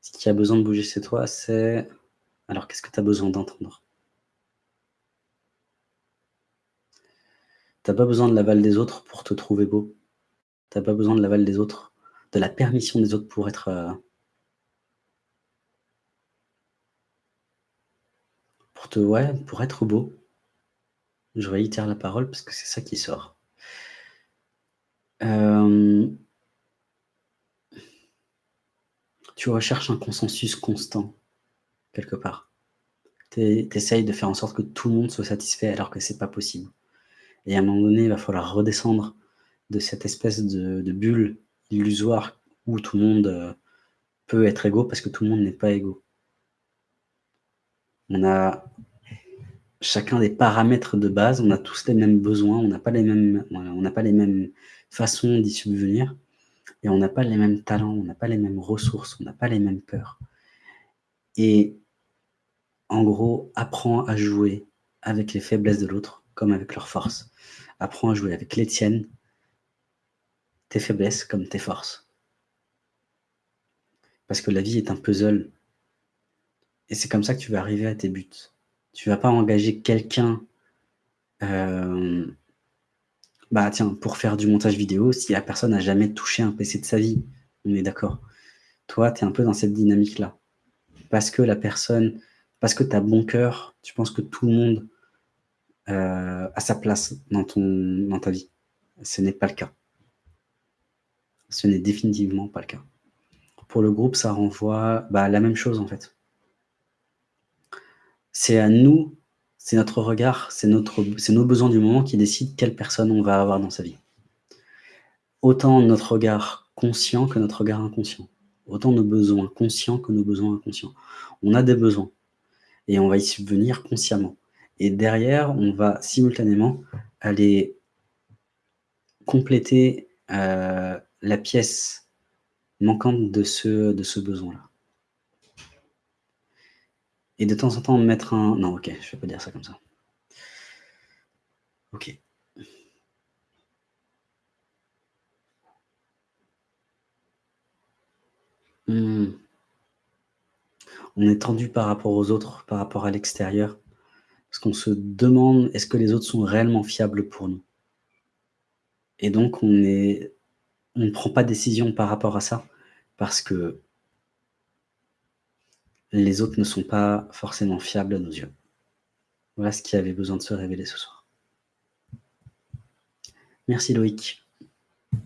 qui a besoin de bouger chez toi, c'est... Alors, qu'est-ce que tu as besoin d'entendre? Tu n'as pas besoin de l'aval des autres pour te trouver beau. Tu n'as pas besoin de l'aval des autres, de la permission des autres pour être... Euh, pour te... Ouais, pour être beau. Je réitère la parole parce que c'est ça qui sort. Euh, tu recherches un consensus constant, quelque part. Tu essayes de faire en sorte que tout le monde soit satisfait alors que c'est pas possible. Et à un moment donné, il va falloir redescendre de cette espèce de, bulle illusoire où tout le monde euh, peut être égaux parce que tout le monde n'est pas égaux. On a chacun des paramètres de base, on a tous les mêmes besoins, on n'a pas on n'a pas les mêmes façons d'y subvenir, et on n'a pas les mêmes talents, on n'a pas les mêmes ressources, on n'a pas les mêmes peurs. Et en gros, apprends à jouer avec les faiblesses de l'autre comme avec leurs forces. Apprends à jouer avec les tiennes, tes faiblesses comme tes forces. Parce que la vie est un puzzle. Et c'est comme ça que tu vas arriver à tes buts. Tu vas pas engager quelqu'un euh, bah tiens, pour faire du montage vidéo, si la personne n'a jamais touché un PC de sa vie, on est d'accord. Toi, tu es un peu dans cette dynamique-là. Parce que la personne, parce que tu as bon cœur, tu penses que tout le monde euh, a sa place dans, ta vie. Ce n'est pas le cas. Ce n'est définitivement pas le cas. Pour le groupe, ça renvoie bah, la même chose en fait. C'est à nous, c'est notre regard, c'est nos besoins du moment qui décident quelle personne on va avoir dans sa vie. Autant notre regard conscient que notre regard inconscient. Autant nos besoins conscients que nos besoins inconscients. On a des besoins et on va y subvenir consciemment. Et derrière, on va simultanément aller compléter euh, la pièce manquante de ce, de ce besoin-là. Et de temps en temps, mettre un... Non, ok, je vais pas dire ça comme ça. Ok. Hmm. On est tendu par rapport aux autres, par rapport à l'extérieur, parce qu'on se demande est-ce que les autres sont réellement fiables pour nous? Et donc, on ne prend pas de décision par rapport à ça, parce que les autres ne sont pas forcément fiables à nos yeux. Voilà ce qui avait besoin de se révéler ce soir. Merci Loïc.